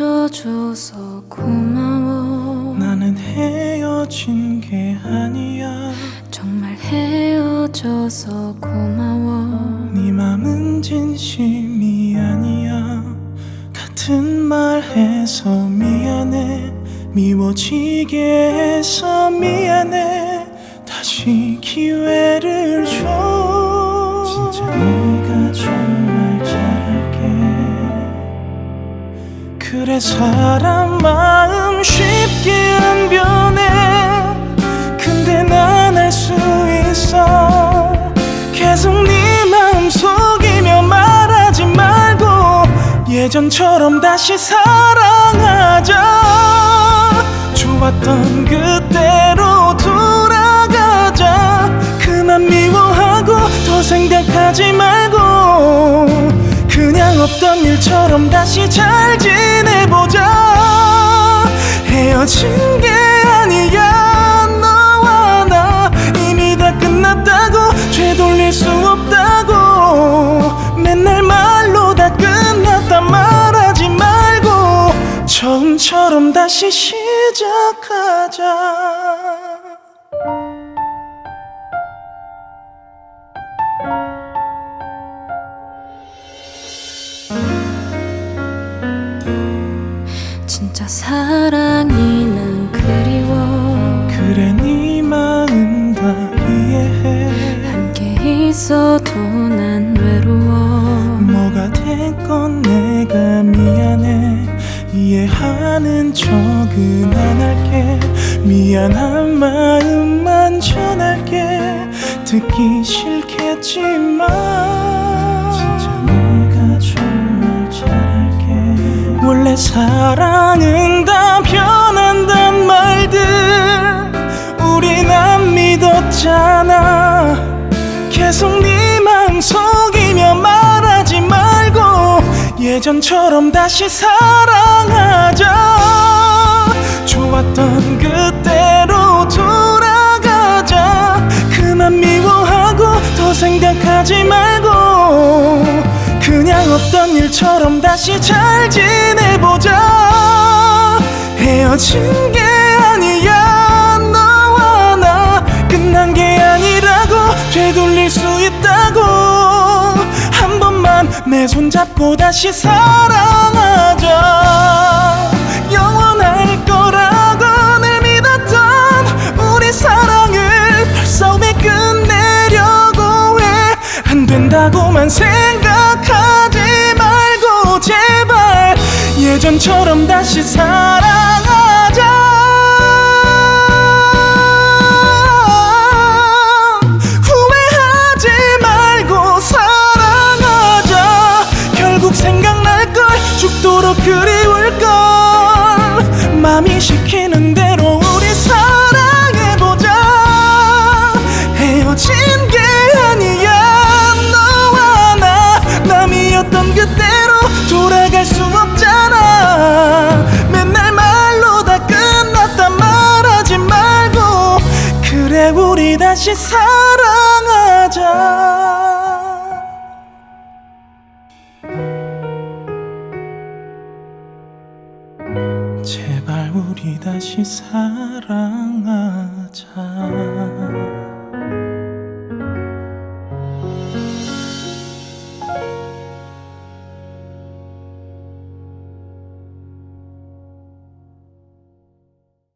있어줘서 고마워. 나는 헤어진 게 아니야. 정말 헤어져서 고마워. 네 맘은 진심이 아니야. 같은 말 해서 미안해. 미워지게 해서 미안해. 다시 기회를 줘 그래 사람 마음 쉽게 안 변해. 근데 난 알 수 있어. 계속 네 마음 속이며 말하지 말고 예전처럼 다시 사랑하자. 좋았던 그때로 돌아가자. 그만 미워하고 더 생각하지 말고 그냥 없던 일처럼 다시 잘 지내보자 헤어진 게 아니야. 너와 나 이미 다 끝났다고 되돌릴 수 없다고. 맨날 말로 다 끝났다 말하지 말고 처음처럼 다시 시작하자. 진짜 사랑이 있어도 난 외로워. 뭐가 됐건 내가 미안해. 이해하는 척은 안 할게. 미안한 마음만 전할게. 듣기 싫겠지만 진짜 내가 정말 잘할게. 원래 사랑은 예전처럼 다시 사랑하자. 좋았던 그때로 돌아가자. 그만 미워하고 더 생각하지 말고. 그냥 없던 일처럼 다시 잘 지내보자. 헤어진 게 아니야 내 손 잡고 다시 사랑하자. 영원할 거라고 늘 믿었던 우리 사랑을 벌써 왜 끝내려고 해. 안 된다고만 생각하지 말고 제발 예전처럼 다시 사랑 맘이 시키는 대로 우리 사랑해보자. 헤어진 게 아니야. 너와 나 남이었던 그대로 돌아갈 수 없잖아. 맨날 말로 다 끝났다 말하지 말고. 그래 우리 다시 사 우리 다시 사랑하자.